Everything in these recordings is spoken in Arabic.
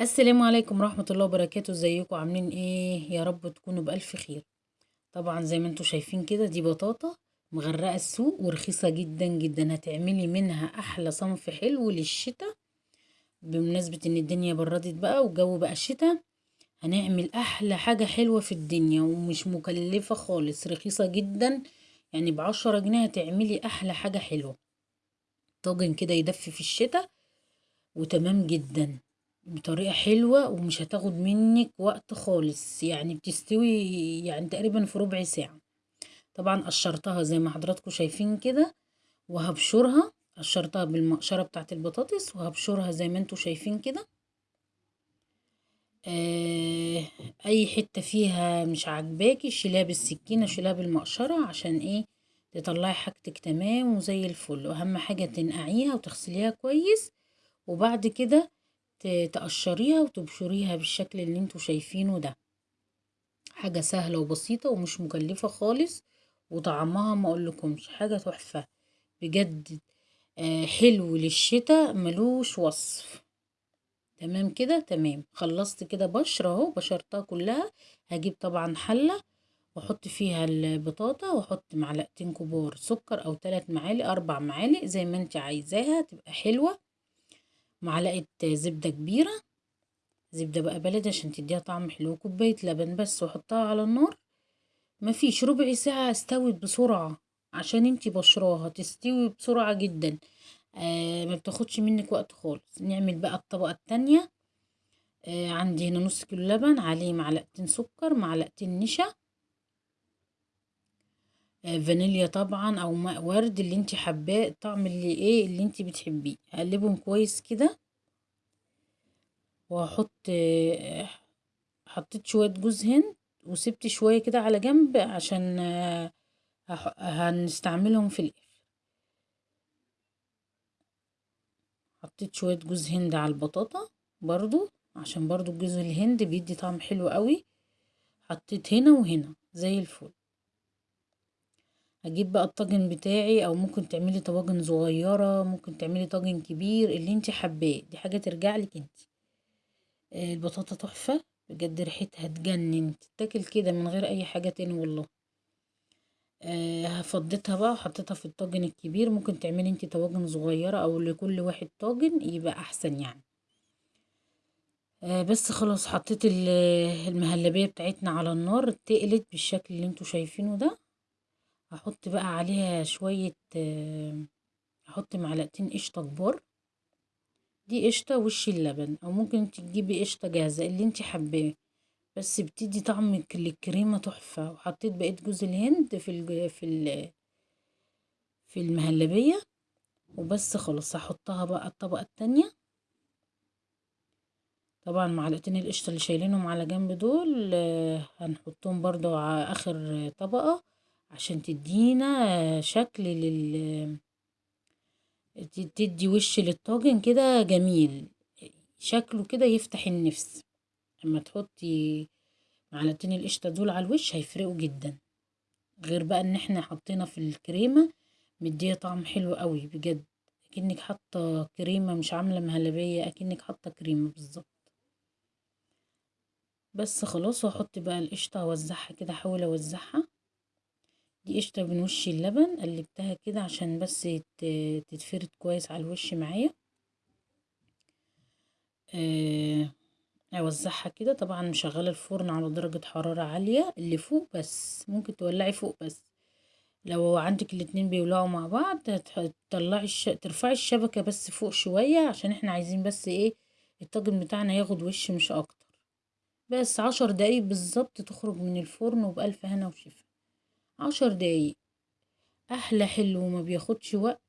السلام عليكم ورحمة الله وبركاته. ازيكم؟ عاملين إيه؟ يا رب تكونوا بألف خير. طبعا زي ما أنتوا شايفين كده دي بطاطا مغرقة السوق ورخيصة جدا جدا. هتعملي منها أحلى صنف حلو للشتاء. بمناسبة إن الدنيا بردت بقى والجو بقى شتاء هنعمل أحلى حاجة حلوة في الدنيا ومش مكلفة خالص رخيصة جدا. يعني بعشرة جنيه هتعملي أحلى حاجة حلوة. طاجن كده يدفي في الشتاء وتمام جدا. بطريقة حلوة ومش هتاخد منك وقت خالص يعني بتستوي يعني تقريبا في ربع ساعة. طبعا قشرتها زي ما حضراتكم شايفين كده وهبشرها قشرتها بالمقشرة بتاعة البطاطس وهبشرها زي ما أنتوا شايفين كده. آه أي حتة فيها مش عاجباكي شيلها بالسكينة شيلها بالمقشرة عشان إيه؟ تطلعي حاجتك تمام وزي الفل. وأهم حاجة تنقعيها وتغسليها كويس. وبعد كده تقشريها وتبشريها بالشكل اللي أنتوا شايفينه ده. حاجة سهلة وبسيطة ومش مكلفة خالص وطعمها ما اقولكمش حاجة تحفة بجد. آه حلو للشتاء ملوش وصف. تمام كده؟ تمام. خلصت كده بشر اهو بشرتها كلها. هجيب طبعا حلة واحط فيها البطاطا واحط معلقتين كبار سكر أو ثلاث معالق أربع معالق زي ما انت عايزاها تبقى حلوة. معلقة زبدة كبيرة. زبدة بقى بلدي عشان تديها طعم حلو كوباية لبن بس واحطها على النار. مفيش ربع ساعة استوت بسرعة عشان انتي بشراها تستوي بسرعة جدا. آه ما بتاخدش منك وقت خالص. نعمل بقى الطبقة التانية. آه عندي هنا نص كيلو لبن عليه معلقتين سكر معلقتين نشا. فانيليا طبعا أو ماء ورد اللي انت حباه الطعم اللي إيه اللي انت بتحبيه. اقلبهم كويس كده. وهحط آه حطيت شوية جوز هند وسبت شوية كده على جنب عشان آه هنستعملهم في الآخر. حطيت شوية جوز هند على البطاطا برضو عشان برضو جوز الهند بيدي طعم حلو قوي. حطيت هنا وهنا زي الفل. هجيب بقى الطاجن بتاعي أو ممكن تعملي طواجن صغيرة ممكن تعملي طاجن كبير اللي انت حباه. دي حاجة ترجع لك انت. البطاطا تحفة. بجد ريحتها تجنن. تتاكل كده من غير أي حاجة تاني والله. أه فضيتها بقى وحطيتها في الطاجن الكبير. ممكن تعملي انت طواجن صغيرة أو لكل واحد طاجن يبقى أحسن يعني. أه بس خلاص حطيت المهلبية بتاعتنا على النار. تقلت بالشكل اللي أنتوا شايفينه ده. هحط بقى عليها شوية هحط معلقتين قشطة كبار. دي قشطة وش اللبن أو ممكن تجيبي قشطة جاهزة اللي انت حباه. بس بتدي طعم الكريمة تحفة. وحطيت بقية جوز الهند في ال في ال في المهلبية. وبس خلاص هحطها بقى الطبقة التانية. طبعا معلقتين القشطة اللي شايلينهم على جنب دول هنحطهم برضو على آخر طبقة. عشان تدينا شكل لل تدي وش للطاجن كده جميل. شكله كده يفتح النفس. اما تحطي معلقتين القشطة دول على الوش هيفرقوا جدا. غير بقى إن إحنا حطينا في الكريمة مديه طعم حلو قوي بجد. أكنك حاطة كريمة مش عاملة مهلبية أكنك حاطة كريمة بالظبط. بس خلاص وأحط بقى القشطة اوزعها كده أحاول أوزعها. دي قشطة من وش اللبن قلبتها كده عشان بس تتفرد كويس على الوش معايا. أوزعها كده. طبعا مشغلة الفرن على درجة حرارة عالية اللي فوق بس ممكن تولعي فوق بس. لو عندك الاتنين بيولعوا مع بعض تطلعي الش... ترفعي الشبكة بس فوق شوية عشان إحنا عايزين بس إيه الطاجن بتاعنا ياخد وش مش أكتر. بس عشر دقايق بالظبط تخرج من الفرن وبألف هنا وشفا. عشر دقايق. أحلى حلو وما بياخدش وقت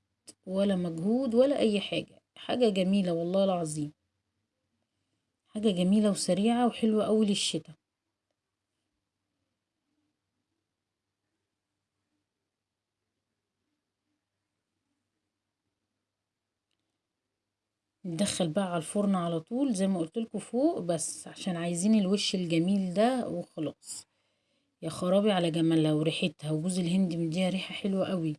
ولا مجهود ولا أي حاجة. حاجة جميلة والله العظيم. حاجة جميلة وسريعة وحلوة أوي للشتا ندخل بقى على الفرن على طول زي ما قلتلكوا فوق بس عشان عايزين الوش الجميل ده وخلاص. يا خرابي على جمالها وريحتها وجوز الهند مديها ريحة حلوة قوي.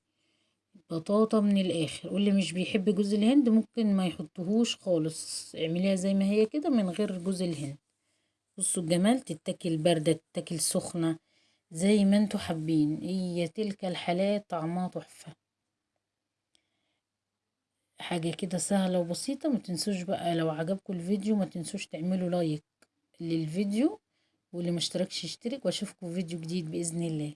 بطاطا من الآخر. واللي مش بيحب جوز الهند ممكن ما يحطهوش خالص. اعمليها زي ما هي كده من غير جوز الهند. بصوا الجمال تتاكل باردة تتاكل سخنة زي ما أنتوا حابين. هي تلك الحالات طعمها تحفة. حاجة كده سهلة وبسيطة. ما تنسوش بقى لو عجبكم الفيديو ما تنسوش تعملوا لايك للفيديو. واللي مشتركش يشترك وأشوفكم في فيديو جديد بإذن الله.